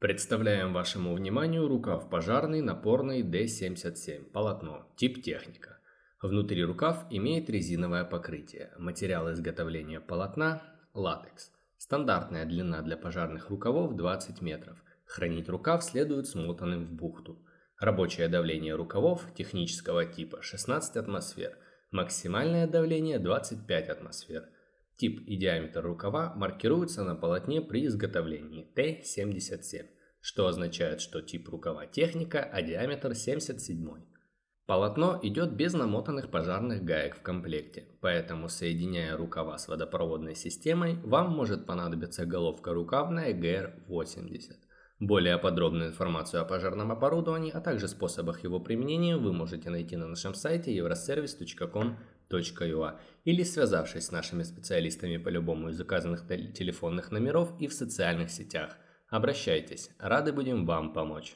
Представляем вашему вниманию рукав пожарный напорный D77, полотно, тип техника. Внутри рукав имеет резиновое покрытие. Материал изготовления полотна – латекс. Стандартная длина для пожарных рукавов 20 метров. Хранить рукав следует смотанным в бухту. Рабочее давление рукавов технического типа 16 атмосфер. Максимальное давление 25 атмосфер. Тип и диаметр рукава маркируются на полотне при изготовлении Т-77, что означает, что тип рукава техника, а диаметр 77. Полотно идет без намотанных пожарных гаек в комплекте, поэтому соединяя рукава с водопроводной системой, вам может понадобиться головка рукавная GR80. Более подробную информацию о пожарном оборудовании, а также способах его применения вы можете найти на нашем сайте euroservice.com ua или связавшись с нашими специалистами по любому из указанных телефонных номеров и в социальных сетях. Обращайтесь, рады будем вам помочь.